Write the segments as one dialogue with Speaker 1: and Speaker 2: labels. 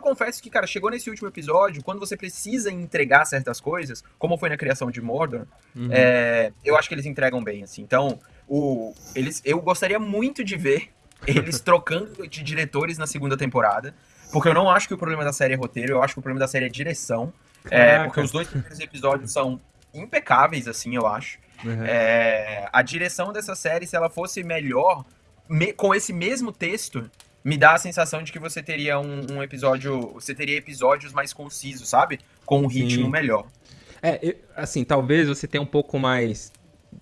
Speaker 1: confesso que, cara, chegou nesse último episódio, quando você precisa entregar certas coisas, como foi na criação de Mordor, uhum. é, eu acho que eles entregam bem, assim. Então, o, eles, eu gostaria muito de ver eles trocando de diretores na segunda temporada, porque eu não acho que o problema da série é roteiro, eu acho que o problema da série é direção. É, porque os dois primeiros episódios são impecáveis, assim, eu acho. Uhum. É, a direção dessa série, se ela fosse melhor, me, com esse mesmo texto, me dá a sensação de que você teria um, um episódio. Você teria episódios mais concisos, sabe? Com um ritmo Sim. melhor.
Speaker 2: É, assim, talvez você tenha um pouco mais.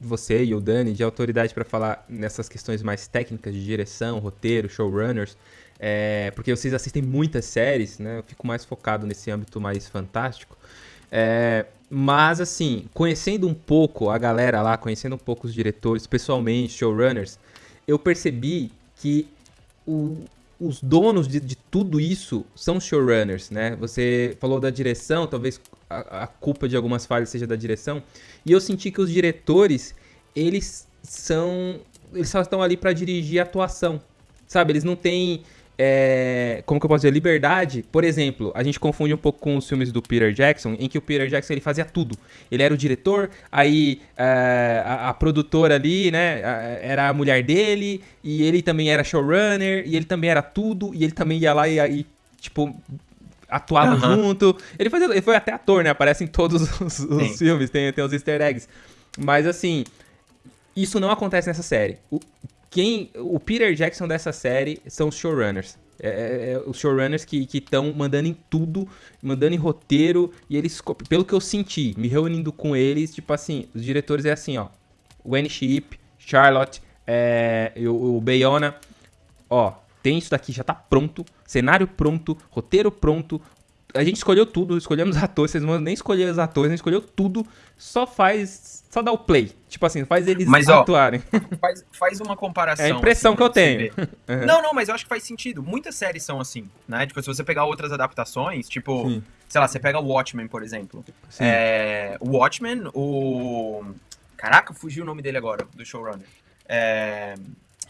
Speaker 2: Você e o Dani, de autoridade para falar nessas questões mais técnicas de direção, roteiro, showrunners. É, porque vocês assistem muitas séries, né? Eu fico mais focado nesse âmbito mais fantástico. É, mas, assim, conhecendo um pouco a galera lá, conhecendo um pouco os diretores, pessoalmente, showrunners, eu percebi que o, os donos de, de, tudo isso são showrunners, né? Você falou da direção, talvez a, a, culpa de algumas falhas seja da direção. E eu senti que os diretores, eles são. Eles só estão ali para dirigir a atuação. Sabe? Eles não têm é, como que eu posso dizer, liberdade. Por exemplo, a gente confunde um pouco com os filmes do Peter Jackson, em que o Peter Jackson ele fazia tudo. Ele era o diretor, aí é, a, a, produtora ali, né, era a mulher dele, e ele também era showrunner, e ele também era tudo, e ele também ia lá e, e tipo, atuava uhum. junto. Ele, fazia, ele foi até ator, né, aparece em todos os, os filmes, tem, tem os easter eggs. Mas assim, isso não acontece nessa série. O, quem o Peter Jackson dessa série são os showrunners. É, é, é os showrunners que estão mandando em tudo, mandando em roteiro, e eles, pelo que eu senti, me reunindo com eles, tipo assim, os diretores é assim, ó, Wayne Sheep, Charlotte, é, o, o Bayona, ó, tem isso daqui, já tá pronto, cenário pronto, roteiro pronto, a gente escolheu tudo, escolhemos atores, vocês não nem escolher os atores, gente escolheu tudo, só faz, só dá o play. Tipo assim, faz eles
Speaker 1: mas, atuarem. Ó, faz, faz uma comparação.
Speaker 2: É a impressão assim, que eu tenho.
Speaker 1: Uhum. Não, não, mas eu acho que faz sentido. Muitas séries são assim, né? Tipo, se você pegar outras adaptações, tipo, Sim. sei lá, você pega o Watchmen, por exemplo. É, o Watchmen, o... Caraca, fugiu o nome dele agora, do showrunner. É,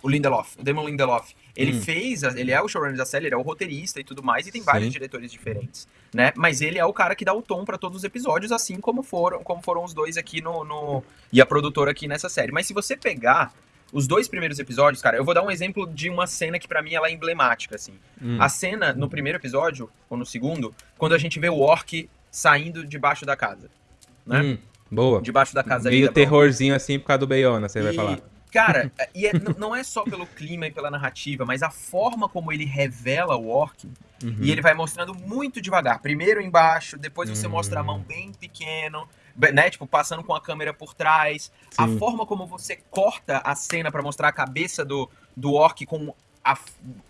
Speaker 1: o Lindelof, o Damon Lindelof. Ele hum. fez, ele é o showrunner da série, ele é o roteirista e tudo mais, e tem Sim. vários diretores diferentes, né? Mas ele é o cara que dá o tom para todos os episódios, assim como foram, como foram os dois aqui no, no, e a produtora aqui nessa série. Mas se você pegar os dois primeiros episódios, cara, eu vou dar um exemplo de uma cena que para mim ela é emblemática, assim. Hum. A cena no primeiro episódio ou no segundo, quando a gente vê o orc saindo debaixo da casa, né? Hum.
Speaker 2: Boa.
Speaker 1: Debaixo da casa
Speaker 2: Meio terrorzinho assim por causa do Bayona, você e... vai falar.
Speaker 1: Cara, e é, não é só pelo clima e pela narrativa, mas a forma como ele revela o orc. Uhum. E ele vai mostrando muito devagar. Primeiro embaixo, depois você uhum. mostra a mão bem pequeno, né? Tipo, passando com a câmera por trás. Sim. A forma como você corta a cena para mostrar a cabeça do, do orc com a,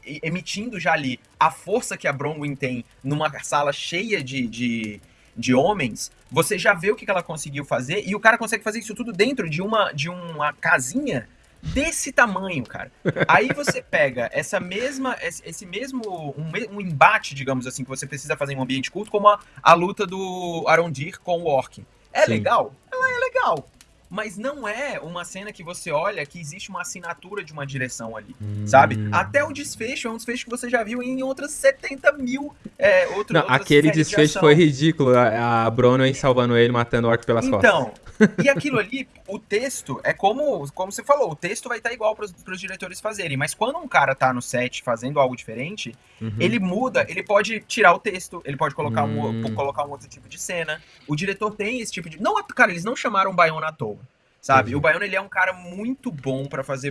Speaker 1: emitindo já ali a força que a Bronwyn tem numa sala cheia de, de de homens, você já vê o que ela conseguiu fazer e o cara consegue fazer isso tudo dentro de uma, de uma casinha desse tamanho, cara. Aí você pega essa mesma, esse mesmo, um, um, embate, digamos assim, que você precisa fazer em um ambiente culto, como a, a luta do Arondir com o Orc. É Sim. legal? Ela é legal mas não é uma cena que você olha que existe uma assinatura de uma direção ali, hum. sabe? Até o desfecho é um desfecho que você já viu em outras 70 mil é, outro,
Speaker 2: não, Aquele desfecho de foi ridículo, a, a Bronwyn salvando ele, matando o orc pelas
Speaker 1: então,
Speaker 2: costas.
Speaker 1: Então, e aquilo ali, o texto, é como, como você falou, o texto vai estar igual para os diretores fazerem, mas quando um cara tá no set fazendo algo diferente, uhum. ele muda, ele pode tirar o texto, ele pode colocar, um, hum. colocar um outro tipo de cena. O diretor tem esse tipo de... Não, cara, eles não chamaram o Bayona à toa. Sabe? Uhum. O Baiano, ele é um cara muito bom para fazer.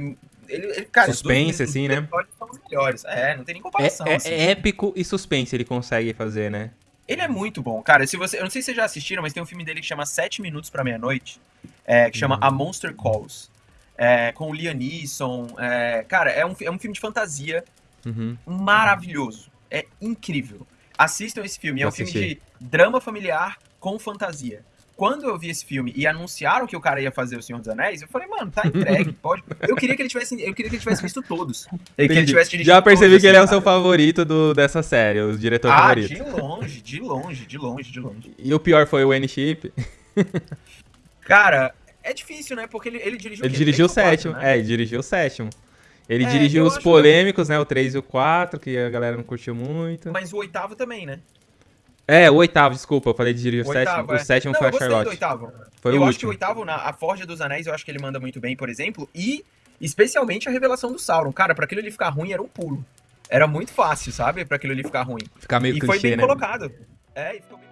Speaker 1: Ele, ele, cara,
Speaker 2: suspense, assim, né?
Speaker 1: São os melhores. É, não tem nem comparação.
Speaker 2: É, é,
Speaker 1: assim.
Speaker 2: é, épico e suspense ele consegue fazer, né?
Speaker 1: Ele é muito bom. Cara, se você. Eu não sei se vocês já assistiram, mas tem um filme dele que chama Sete Minutos para Meia-Noite. É, que chama uhum. A Monster Calls. É, com o Liam Neeson. É, cara, é um, é um filme de fantasia uhum. maravilhoso. É incrível. Assistam esse filme. É um filme de drama familiar com fantasia quando eu vi esse filme e anunciaram que o cara ia fazer O Senhor dos Anéis, eu falei, mano, tá entregue, pode. Eu queria que ele tivesse, eu queria que ele tivesse visto todos.
Speaker 2: Tivesse Já percebi que ele é o seu favorito do, dessa série, o diretor
Speaker 1: ah,
Speaker 2: favorito.
Speaker 1: de longe, de longe, de longe, de longe.
Speaker 2: E o pior foi o N-Chip?
Speaker 1: Cara, é difícil, né? Porque ele, ele dirigiu
Speaker 2: Ele dirigiu o sétimo, né? é, ele dirigiu o sétimo. Ele é, dirigiu os polêmicos, que... né? O 3 e o 4, que a galera não curtiu muito.
Speaker 1: Mas o oitavo também, né?
Speaker 2: É, o oitavo, desculpa, eu falei de dirigir o, o sétimo. Oitavo, é. O sétimo não, foi a Charlotte. Do
Speaker 1: oitavo. Foi eu o acho último. que o oitavo, na, a Forja dos Anéis, eu acho que ele manda muito bem, por exemplo. E especialmente a revelação do Sauron. Cara, pra aquilo ele ficar ruim era um pulo. Era muito fácil, sabe? Pra aquilo ali ficar ruim.
Speaker 2: Ficar meio
Speaker 1: E
Speaker 2: clichê,
Speaker 1: foi bem
Speaker 2: né?
Speaker 1: colocado. É, e ficou bem